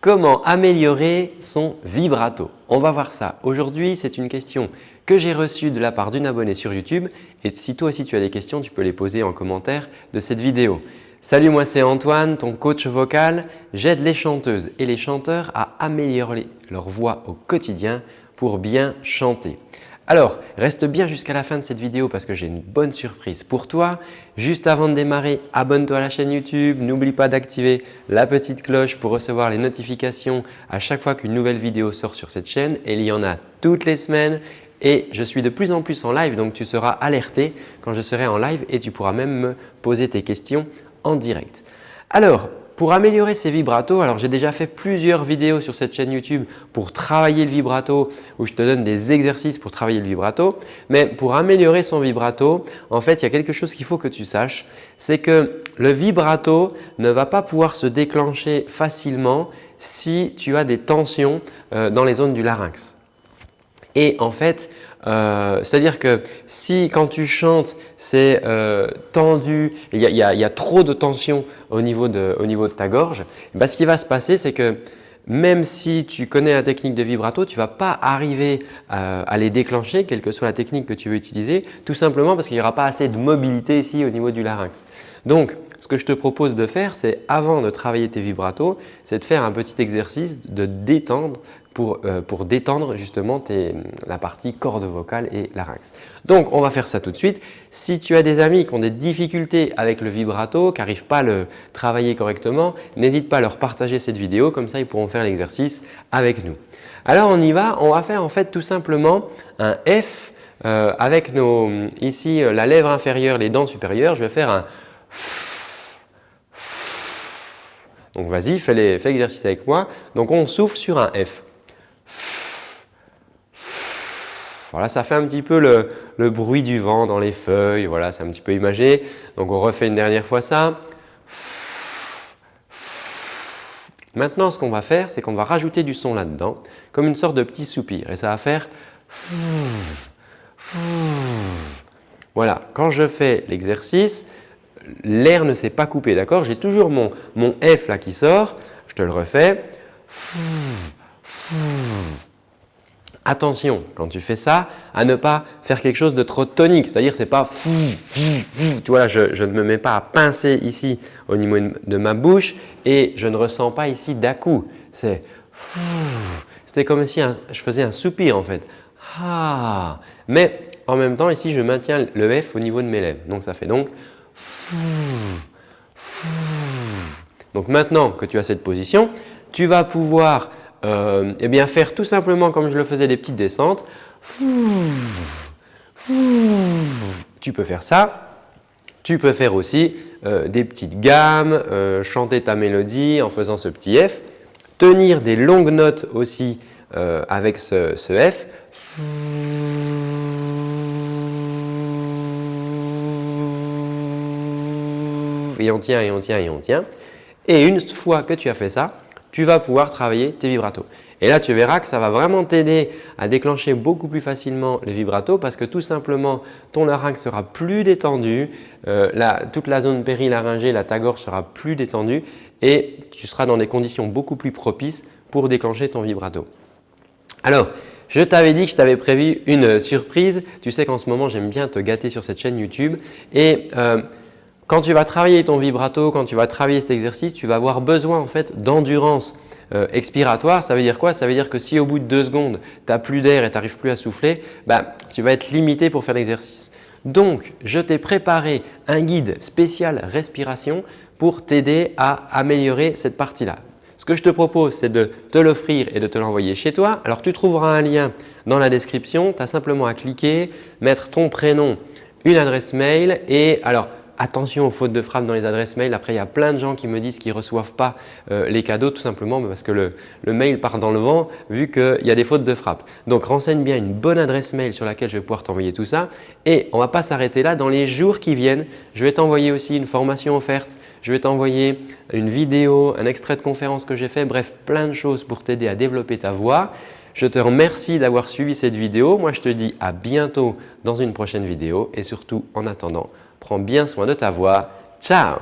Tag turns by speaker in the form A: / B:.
A: Comment améliorer son vibrato? On va voir ça. Aujourd'hui, c'est une question que j'ai reçue de la part d'une abonnée sur YouTube et si toi aussi tu as des questions, tu peux les poser en commentaire de cette vidéo. Salut, moi c'est Antoine, ton coach vocal. J'aide les chanteuses et les chanteurs à améliorer leur voix au quotidien pour bien chanter. Alors, reste bien jusqu'à la fin de cette vidéo parce que j'ai une bonne surprise pour toi. Juste avant de démarrer, abonne-toi à la chaîne YouTube. N'oublie pas d'activer la petite cloche pour recevoir les notifications à chaque fois qu'une nouvelle vidéo sort sur cette chaîne. Il y en a toutes les semaines et je suis de plus en plus en live donc tu seras alerté quand je serai en live et tu pourras même me poser tes questions en direct. Alors, pour améliorer ces vibratos, alors j'ai déjà fait plusieurs vidéos sur cette chaîne YouTube pour travailler le vibrato où je te donne des exercices pour travailler le vibrato. Mais pour améliorer son vibrato, en fait, il y a quelque chose qu'il faut que tu saches, c'est que le vibrato ne va pas pouvoir se déclencher facilement si tu as des tensions euh, dans les zones du larynx. Et en fait, euh, c'est-à-dire que si quand tu chantes, c'est euh, tendu, il y, a, trop de tension au niveau de, ta gorge, bah, ce qui va se passer, c'est que même si tu connais la technique de vibrato, tu ne vas pas arriver à les déclencher, quelle que soit la technique que tu veux utiliser, tout simplement parce qu'il n'y aura pas assez de mobilité ici au niveau du larynx. Ce que je te propose de faire, c'est avant de travailler tes vibratos, c'est de faire un petit exercice de détendre euh, pour, détendre justement la partie corde vocale et larynx. Donc, on va faire ça tout de suite. Si tu as des amis qui ont des difficultés avec le vibrato, qui n'arrivent pas à le travailler correctement, n'hésite pas à leur partager cette vidéo, comme ça ils pourront faire l'exercice avec nous. Alors, on y va. On va faire en fait tout simplement un F euh, avec nos, ici la lèvre inférieure, les dents supérieures. Je vais faire un donc vas-y, fais l'exercice avec moi. Donc on souffle sur un F. Voilà, ça fait un petit peu le, bruit du vent dans les feuilles. Voilà, c'est un petit peu imagé. Donc, on refait une dernière fois ça. Maintenant, ce qu'on va faire, c'est qu'on va rajouter du son là-dedans, comme une sorte de petit soupir. Et ça va faire… Voilà, quand je fais l'exercice, l'air ne s'est pas coupé, d'accord? J'ai toujours mon, mon F là qui sort. Je te le refais. Attention, quand tu fais ça, à ne pas faire quelque chose de trop tonique. C'est-à-dire, c'est pas tu vois je, je, ne me mets pas à pincer ici au niveau de ma bouche et je ne ressens pas ici d'à-coup. C'est C'était comme si je faisais un soupir en fait. Ah. Mais en même temps, ici, je maintiens le F au niveau de mes lèvres. Donc, ça fait donc donc maintenant que tu as cette position, tu vas pouvoir euh, eh faire tout simplement comme je le faisais des petites descentes. Tu peux faire ça. Tu peux faire aussi euh, des petites gammes, euh, chanter ta mélodie en faisant ce petit F, tenir des longues notes aussi avec ce F. Et on tient, et on tient, et on tient. Et une fois que tu as fait ça, tu vas pouvoir travailler tes vibratos. Et là, tu verras que ça va vraiment t'aider à déclencher beaucoup plus facilement les vibratos parce que tout simplement, ton larynx sera plus détendu, euh, toute la zone périlaryngée, la ta gorge sera plus détendue et tu seras dans des conditions beaucoup plus propices pour déclencher ton vibrato. Alors, je t'avais dit que je t'avais prévu une surprise. Tu sais qu'en ce moment, j'aime bien te gâter sur cette chaîne YouTube. Euh, quand tu vas travailler ton vibrato, quand tu vas travailler cet exercice, tu vas avoir besoin en fait d'endurance euh, expiratoire. Ça veut dire quoi? Ça veut dire que si au bout de deux secondes, tu n'as plus d'air et tu n'arrives plus à souffler, bah, tu vas être limité pour faire l'exercice. Donc, je t'ai préparé un guide spécial respiration pour t'aider à améliorer cette partie-là. Ce que je te propose, c'est de te l'offrir et de te l'envoyer chez toi. Alors, tu trouveras un lien dans la description. Tu as simplement à cliquer, mettre ton prénom, une adresse mail et alors attention aux fautes de frappe dans les adresses mail. Après, il y a plein de gens qui me disent qu'ils ne reçoivent pas euh, les cadeaux tout simplement parce que le, mail part dans le vent vu qu'il y a des fautes de frappe. Donc, renseigne bien une bonne adresse mail sur laquelle je vais pouvoir t'envoyer tout ça. Et on ne va pas s'arrêter là. Dans les jours qui viennent, je vais t'envoyer aussi une formation offerte. Je vais t'envoyer une vidéo, un extrait de conférence que j'ai fait. Bref, plein de choses pour t'aider à développer ta voix. Je te remercie d'avoir suivi cette vidéo. Moi, je te dis à bientôt dans une prochaine vidéo et surtout en attendant, Prends bien soin de ta voix. Ciao